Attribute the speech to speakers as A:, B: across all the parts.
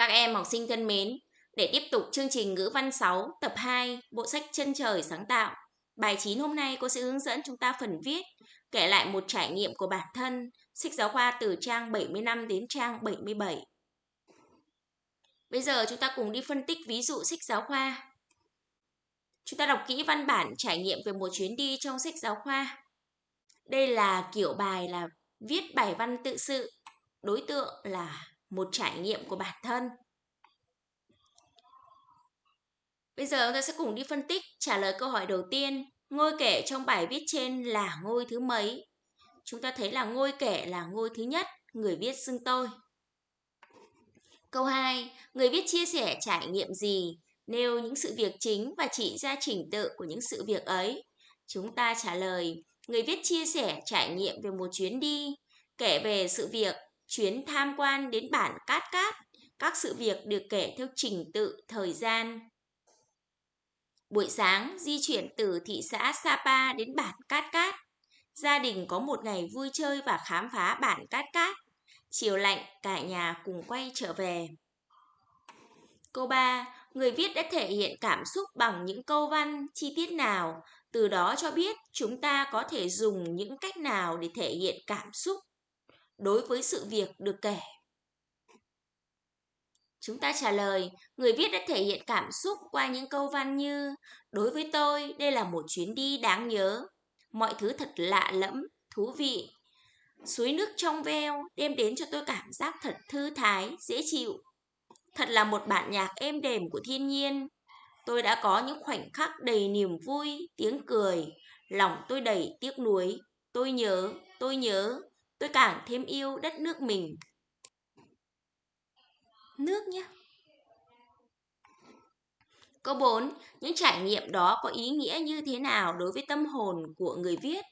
A: Các em học sinh thân mến, để tiếp tục chương trình ngữ văn 6 tập 2 bộ sách Chân trời sáng tạo, bài 9 hôm nay cô sẽ hướng dẫn chúng ta phần viết, kể lại một trải nghiệm của bản thân, sách giáo khoa từ trang 75 đến trang 77. Bây giờ chúng ta cùng đi phân tích ví dụ sách giáo khoa. Chúng ta đọc kỹ văn bản trải nghiệm về một chuyến đi trong sách giáo khoa. Đây là kiểu bài là viết bài văn tự sự, đối tượng là một trải nghiệm của bản thân. Bây giờ chúng ta sẽ cùng đi phân tích trả lời câu hỏi đầu tiên. Ngôi kể trong bài viết trên là ngôi thứ mấy? Chúng ta thấy là ngôi kể là ngôi thứ nhất, người viết xưng tôi. Câu 2. Người viết chia sẻ trải nghiệm gì? Nêu những sự việc chính và chỉ ra trình tự của những sự việc ấy. Chúng ta trả lời, người viết chia sẻ trải nghiệm về một chuyến đi, kể về sự việc chuyến tham quan đến bản Cát Cát. Các sự việc được kể theo trình tự thời gian. Buổi sáng, di chuyển từ thị xã Sapa đến bản Cát Cát. Gia đình có một ngày vui chơi và khám phá bản Cát Cát. Chiều lạnh, cả nhà cùng quay trở về. Câu 3. Người viết đã thể hiện cảm xúc bằng những câu văn, chi tiết nào, từ đó cho biết chúng ta có thể dùng những cách nào để thể hiện cảm xúc đối với sự việc được kể. Chúng ta trả lời, người viết đã thể hiện cảm xúc qua những câu văn như Đối với tôi, đây là một chuyến đi đáng nhớ. Mọi thứ thật lạ lẫm, thú vị. Suối nước trong veo đem đến cho tôi cảm giác thật thư thái, dễ chịu. Thật là một bản nhạc êm đềm của thiên nhiên. Tôi đã có những khoảnh khắc đầy niềm vui, tiếng cười. Lòng tôi đầy tiếc nuối. Tôi nhớ, tôi nhớ, tôi càng thêm yêu đất nước mình. Nước nhé. Câu 4. Những trải nghiệm đó có ý nghĩa như thế nào đối với tâm hồn của người viết?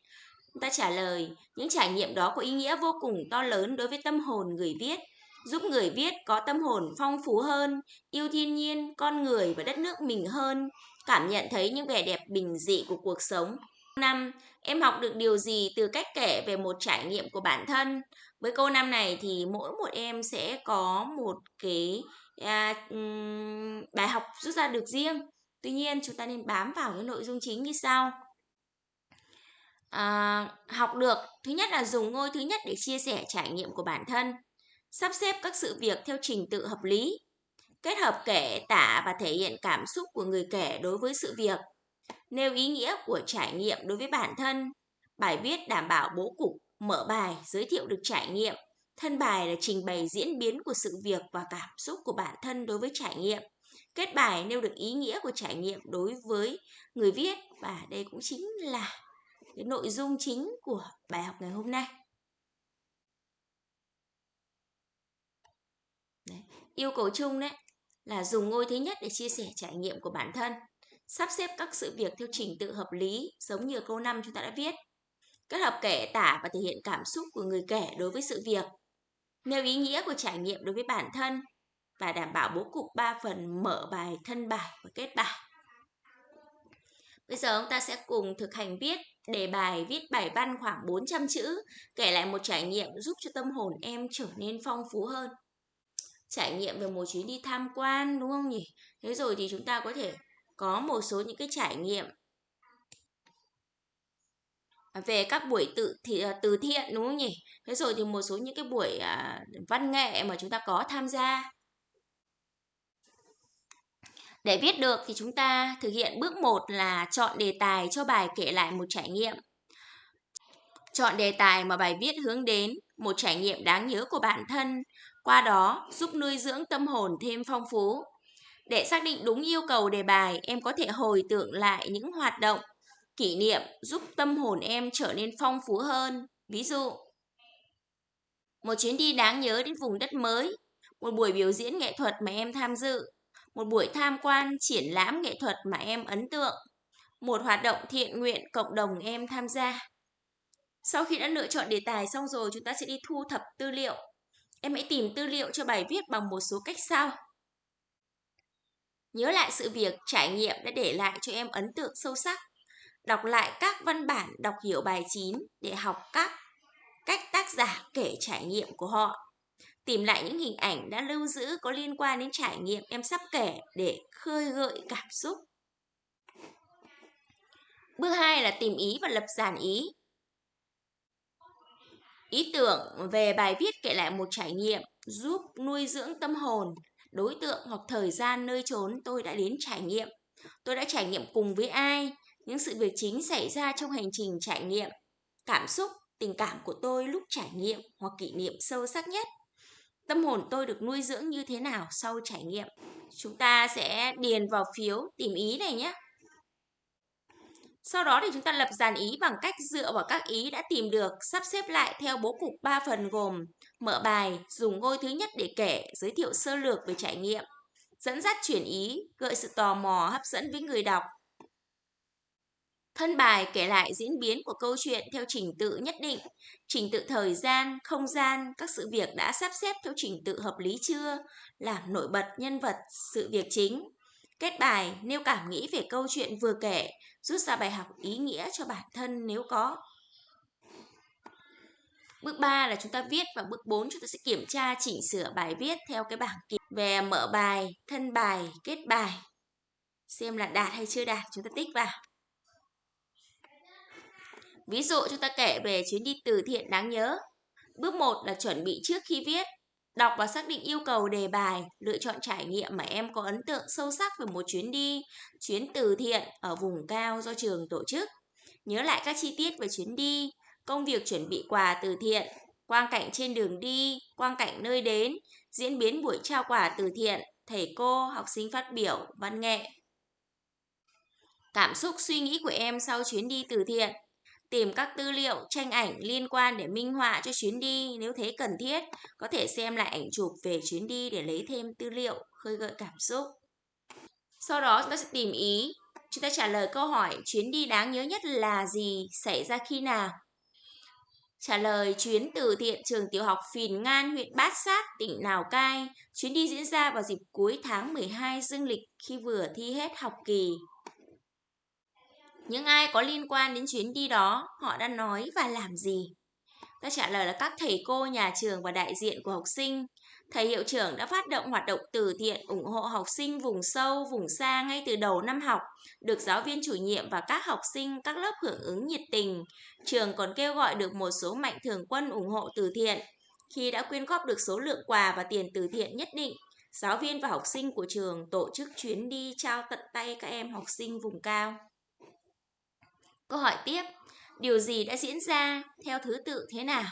A: Ta trả lời, những trải nghiệm đó có ý nghĩa vô cùng to lớn đối với tâm hồn người viết, giúp người viết có tâm hồn phong phú hơn, yêu thiên nhiên, con người và đất nước mình hơn, cảm nhận thấy những vẻ đẹp bình dị của cuộc sống. Năm, em học được điều gì từ cách kể về một trải nghiệm của bản thân? Với câu năm này thì mỗi một em sẽ có một cái à, um, bài học rút ra được riêng. Tuy nhiên chúng ta nên bám vào cái nội dung chính như sau. À, học được thứ nhất là dùng ngôi thứ nhất để chia sẻ trải nghiệm của bản thân sắp xếp các sự việc theo trình tự hợp lý kết hợp kể tả và thể hiện cảm xúc của người kể đối với sự việc nêu ý nghĩa của trải nghiệm đối với bản thân bài viết đảm bảo bố cục mở bài giới thiệu được trải nghiệm thân bài là trình bày diễn biến của sự việc và cảm xúc của bản thân đối với trải nghiệm kết bài nêu được ý nghĩa của trải nghiệm đối với người viết và đây cũng chính là cái nội dung chính của bài học ngày hôm nay. Đấy. Yêu cầu chung đấy là dùng ngôi thứ nhất để chia sẻ trải nghiệm của bản thân, sắp xếp các sự việc theo trình tự hợp lý giống như câu 5 chúng ta đã viết. Kết hợp kể tả và thể hiện cảm xúc của người kể đối với sự việc, nêu ý nghĩa của trải nghiệm đối với bản thân và đảm bảo bố cục 3 phần mở bài, thân bài và kết bài. Bây giờ chúng ta sẽ cùng thực hành viết đề bài viết bài văn khoảng 400 chữ, kể lại một trải nghiệm giúp cho tâm hồn em trở nên phong phú hơn. Trải nghiệm về một chuyến đi tham quan đúng không nhỉ? Thế rồi thì chúng ta có thể có một số những cái trải nghiệm về các buổi tự thì à, từ thiện đúng không nhỉ? Thế rồi thì một số những cái buổi à, văn nghệ mà chúng ta có tham gia để viết được thì chúng ta thực hiện bước 1 là chọn đề tài cho bài kể lại một trải nghiệm. Chọn đề tài mà bài viết hướng đến, một trải nghiệm đáng nhớ của bản thân, qua đó giúp nuôi dưỡng tâm hồn thêm phong phú. Để xác định đúng yêu cầu đề bài, em có thể hồi tưởng lại những hoạt động, kỷ niệm giúp tâm hồn em trở nên phong phú hơn. Ví dụ, một chuyến đi đáng nhớ đến vùng đất mới, một buổi biểu diễn nghệ thuật mà em tham dự, một buổi tham quan triển lãm nghệ thuật mà em ấn tượng, một hoạt động thiện nguyện cộng đồng em tham gia. Sau khi đã lựa chọn đề tài xong rồi, chúng ta sẽ đi thu thập tư liệu. Em hãy tìm tư liệu cho bài viết bằng một số cách sau. Nhớ lại sự việc trải nghiệm đã để lại cho em ấn tượng sâu sắc. Đọc lại các văn bản đọc hiểu bài 9 để học các cách tác giả kể trải nghiệm của họ. Tìm lại những hình ảnh đã lưu giữ có liên quan đến trải nghiệm em sắp kể để khơi gợi cảm xúc. Bước 2 là tìm ý và lập dàn ý. Ý tưởng về bài viết kể lại một trải nghiệm giúp nuôi dưỡng tâm hồn, đối tượng hoặc thời gian nơi trốn tôi đã đến trải nghiệm. Tôi đã trải nghiệm cùng với ai, những sự việc chính xảy ra trong hành trình trải nghiệm, cảm xúc, tình cảm của tôi lúc trải nghiệm hoặc kỷ niệm sâu sắc nhất. Tâm hồn tôi được nuôi dưỡng như thế nào sau trải nghiệm? Chúng ta sẽ điền vào phiếu tìm ý này nhé. Sau đó thì chúng ta lập dàn ý bằng cách dựa vào các ý đã tìm được, sắp xếp lại theo bố cục 3 phần gồm mở bài, dùng ngôi thứ nhất để kể, giới thiệu sơ lược về trải nghiệm, dẫn dắt chuyển ý, gợi sự tò mò hấp dẫn với người đọc. Thân bài kể lại diễn biến của câu chuyện theo trình tự nhất định, trình tự thời gian, không gian, các sự việc đã sắp xếp theo trình tự hợp lý chưa, làm nổi bật nhân vật, sự việc chính. Kết bài nêu cảm nghĩ về câu chuyện vừa kể, rút ra bài học ý nghĩa cho bản thân nếu có. Bước 3 là chúng ta viết và bước 4 chúng ta sẽ kiểm tra chỉnh sửa bài viết theo cái bảng kiểm về mở bài, thân bài, kết bài. Xem là đạt hay chưa đạt, chúng ta tích vào. Ví dụ chúng ta kể về chuyến đi từ thiện đáng nhớ. Bước 1 là chuẩn bị trước khi viết. Đọc và xác định yêu cầu đề bài, lựa chọn trải nghiệm mà em có ấn tượng sâu sắc về một chuyến đi, chuyến từ thiện ở vùng cao do trường tổ chức. Nhớ lại các chi tiết về chuyến đi, công việc chuẩn bị quà từ thiện, quang cảnh trên đường đi, quang cảnh nơi đến, diễn biến buổi trao quà từ thiện, thầy cô, học sinh phát biểu, văn nghệ. Cảm xúc suy nghĩ của em sau chuyến đi từ thiện Tìm các tư liệu, tranh ảnh liên quan để minh họa cho chuyến đi nếu thấy cần thiết. Có thể xem lại ảnh chụp về chuyến đi để lấy thêm tư liệu, khơi gợi cảm xúc. Sau đó chúng ta sẽ tìm ý. Chúng ta trả lời câu hỏi chuyến đi đáng nhớ nhất là gì, xảy ra khi nào. Trả lời chuyến từ thiện trường tiểu học Phìn Ngan, huyện Bát Sát, tỉnh Lào Cai. Chuyến đi diễn ra vào dịp cuối tháng 12 dương lịch khi vừa thi hết học kỳ. Những ai có liên quan đến chuyến đi đó, họ đã nói và làm gì? Các trả lời là các thầy cô, nhà trường và đại diện của học sinh. Thầy hiệu trưởng đã phát động hoạt động từ thiện ủng hộ học sinh vùng sâu, vùng xa ngay từ đầu năm học, được giáo viên chủ nhiệm và các học sinh các lớp hưởng ứng nhiệt tình. Trường còn kêu gọi được một số mạnh thường quân ủng hộ từ thiện. Khi đã quyên góp được số lượng quà và tiền từ thiện nhất định, giáo viên và học sinh của trường tổ chức chuyến đi trao tận tay các em học sinh vùng cao. Câu hỏi tiếp, điều gì đã diễn ra theo thứ tự thế nào?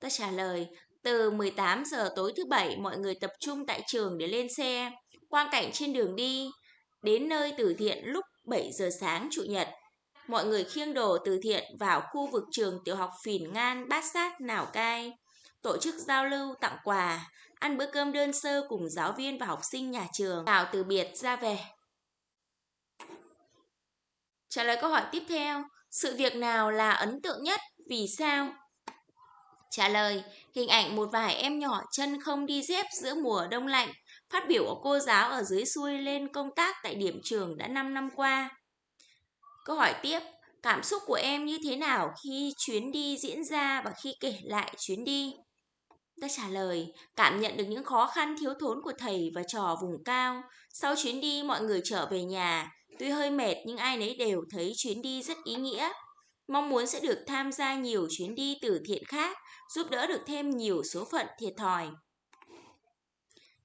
A: Tôi trả lời, từ 18 giờ tối thứ bảy mọi người tập trung tại trường để lên xe, quang cảnh trên đường đi, đến nơi từ thiện lúc 7 giờ sáng chủ nhật. Mọi người khiêng đồ từ thiện vào khu vực trường tiểu học Phìn Ngan, Bát Sát, Lào Cai, tổ chức giao lưu, tặng quà, ăn bữa cơm đơn sơ cùng giáo viên và học sinh nhà trường, chào từ biệt ra về. Trả lời câu hỏi tiếp theo, sự việc nào là ấn tượng nhất? Vì sao? Trả lời, hình ảnh một vài em nhỏ chân không đi dép giữa mùa đông lạnh, phát biểu của cô giáo ở dưới xuôi lên công tác tại điểm trường đã 5 năm qua. Câu hỏi tiếp, cảm xúc của em như thế nào khi chuyến đi diễn ra và khi kể lại chuyến đi? Ta trả lời, cảm nhận được những khó khăn thiếu thốn của thầy và trò vùng cao. Sau chuyến đi, mọi người trở về nhà, Tuy hơi mệt nhưng ai nấy đều thấy chuyến đi rất ý nghĩa. Mong muốn sẽ được tham gia nhiều chuyến đi từ thiện khác, giúp đỡ được thêm nhiều số phận thiệt thòi.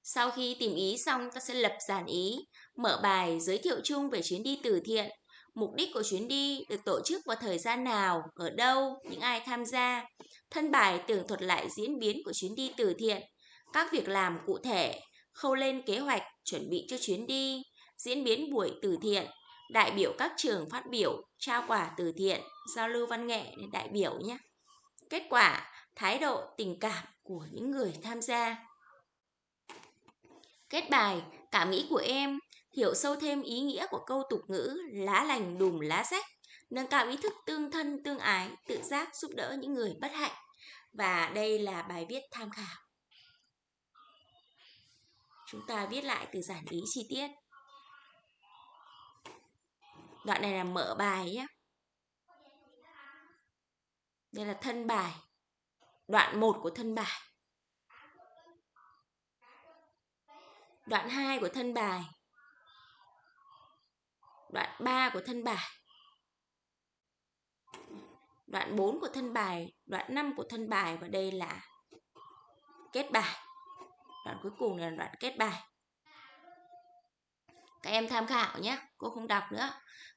A: Sau khi tìm ý xong, ta sẽ lập giản ý, mở bài giới thiệu chung về chuyến đi từ thiện. Mục đích của chuyến đi được tổ chức vào thời gian nào, ở đâu, những ai tham gia. Thân bài tường thuật lại diễn biến của chuyến đi từ thiện, các việc làm cụ thể, khâu lên kế hoạch, chuẩn bị cho chuyến đi, diễn biến buổi từ thiện, đại biểu các trường phát biểu, trao quà từ thiện, giao lưu văn nghệ để đại biểu nhé. Kết quả, thái độ, tình cảm của những người tham gia. Kết bài, cảm nghĩ của em, hiểu sâu thêm ý nghĩa của câu tục ngữ lá lành đùm lá rách, nâng cao ý thức tương thân tương ái, tự giác giúp đỡ những người bất hạnh. Và đây là bài viết tham khảo. Chúng ta viết lại từ giản ý chi tiết. Đoạn này là mở bài nhé. Đây là thân bài. Đoạn 1 của thân bài. đoạn 2 của thân bài, đoạn 3 của thân bài, đoạn 4 của thân bài, đoạn 5 của thân bài và đây là kết bài. Đoạn cuối cùng là đoạn kết bài. Các em tham khảo nhé, cô không đọc nữa.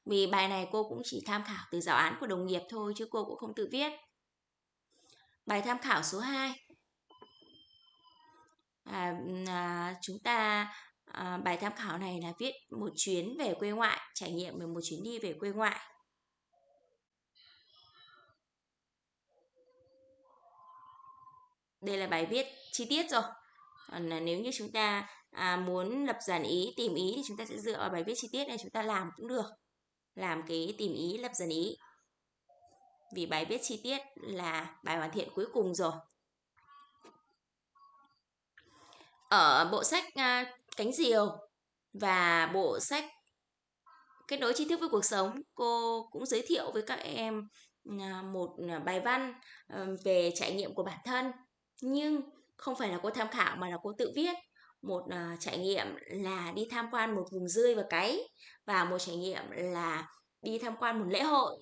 A: Vì bài này cô cũng chỉ tham khảo từ giáo án của đồng nghiệp thôi chứ cô cũng không tự viết. Bài tham khảo số 2. À, à, chúng ta à, bài tham khảo này là viết một chuyến về quê ngoại, trải nghiệm về một chuyến đi về quê ngoại. Đây là bài viết chi tiết rồi. Còn nếu như chúng ta à, muốn lập dàn ý, tìm ý thì chúng ta sẽ dựa vào bài viết chi tiết này chúng ta làm cũng được. Làm cái tìm ý, lập dàn ý. Vì bài viết chi tiết là bài hoàn thiện cuối cùng rồi. Ở bộ sách à, Cánh Diều và bộ sách Kết nối tri thức với cuộc sống, cô cũng giới thiệu với các em à, một à, bài văn ờ, về trải nghiệm của bản thân. Nhưng không phải là cô tham khảo mà là cô tự viết. Một à, trải nghiệm là đi tham quan một vùng rươi và cái và một trải nghiệm là đi tham quan một lễ hội.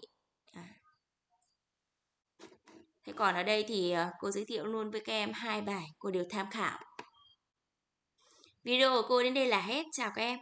A: Thế còn ở đây thì cô giới thiệu luôn với các em hai bài cô đều tham khảo video của cô đến đây là hết. Chào các em.